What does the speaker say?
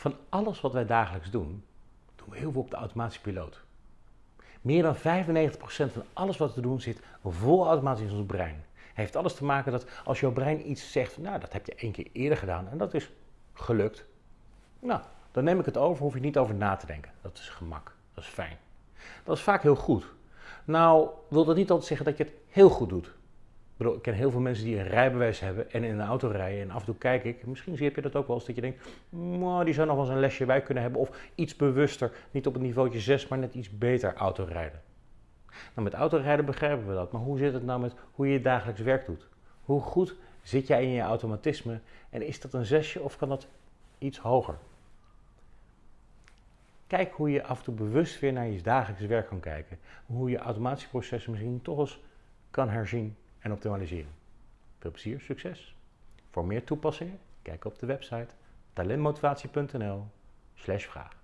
Van alles wat wij dagelijks doen, doen we heel veel op de automatische piloot. Meer dan 95% van alles wat we doen zit vol automatisch in ons brein. Heeft alles te maken dat als jouw brein iets zegt, nou dat heb je één keer eerder gedaan en dat is gelukt. Nou, dan neem ik het over, hoef je niet over na te denken. Dat is gemak, dat is fijn. Dat is vaak heel goed. Nou, wil dat niet altijd zeggen dat je het heel goed doet. Bedoel, ik ken heel veel mensen die een rijbewijs hebben en in een auto rijden. En af en toe kijk ik, misschien heb je dat ook wel eens, dat je denkt, die zou nog wel eens een lesje bij kunnen hebben. Of iets bewuster, niet op het niveautje 6, maar net iets beter autorijden. Nou, met autorijden begrijpen we dat. Maar hoe zit het nou met hoe je dagelijks werk doet? Hoe goed zit jij in je automatisme? En is dat een zesje of kan dat iets hoger? Kijk hoe je af en toe bewust weer naar je dagelijks werk kan kijken. Hoe je automatische processen misschien toch eens kan herzien en optimaliseren. Veel plezier, succes! Voor meer toepassingen, kijk op de website talentmotivatie.nl vraag.